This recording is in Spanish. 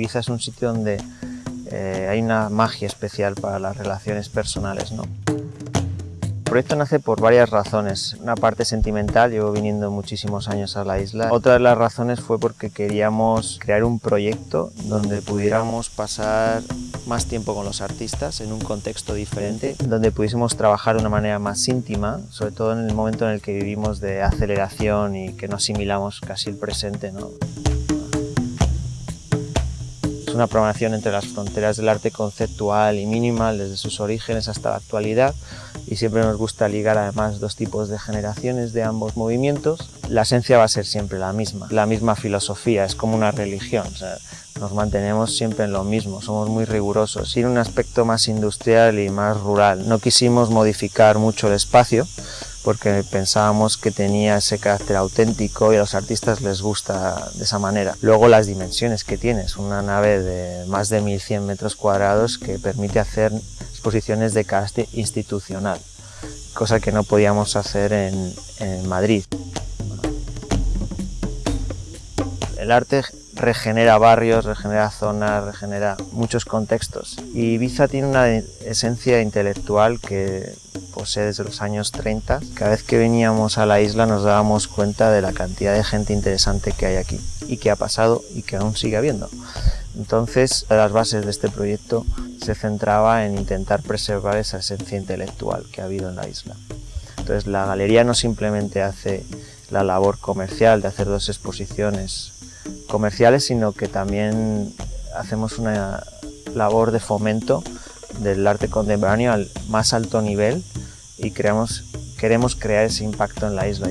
Ibiza es un sitio donde eh, hay una magia especial para las relaciones personales. ¿no? El proyecto nace por varias razones. Una parte sentimental, llevo viniendo muchísimos años a la isla. Otra de las razones fue porque queríamos crear un proyecto donde pudiéramos pasar más tiempo con los artistas en un contexto diferente, donde pudiésemos trabajar de una manera más íntima, sobre todo en el momento en el que vivimos de aceleración y que no asimilamos casi el presente. ¿no? Es una programación entre las fronteras del arte conceptual y minimal desde sus orígenes hasta la actualidad y siempre nos gusta ligar además dos tipos de generaciones de ambos movimientos. La esencia va a ser siempre la misma, la misma filosofía, es como una religión. nos mantenemos siempre en lo mismo, somos muy rigurosos. Tiene un aspecto más industrial y más rural. No quisimos modificar mucho el espacio, porque pensábamos que tenía ese carácter auténtico y a los artistas les gusta de esa manera. Luego las dimensiones que tienes, una nave de más de 1100 metros cuadrados que permite hacer exposiciones de carácter institucional, cosa que no podíamos hacer en, Madrid. El arte regenera barrios, regenera zonas, regenera muchos contextos. Y Ibiza tiene una esencia intelectual que posee desde los años 30. Cada vez que veníamos a la isla nos dábamos cuenta de la cantidad de gente interesante que hay aquí y que ha pasado y que aún sigue habiendo. Entonces, las bases de este proyecto se centraba en intentar preservar esa esencia intelectual que ha habido en la isla. Entonces, la galería no simplemente hace la labor comercial de hacer dos exposiciones comerciales, sino que también hacemos una labor de fomento del arte contemporáneo al más alto nivel y creamos, queremos crear ese impacto en la isla.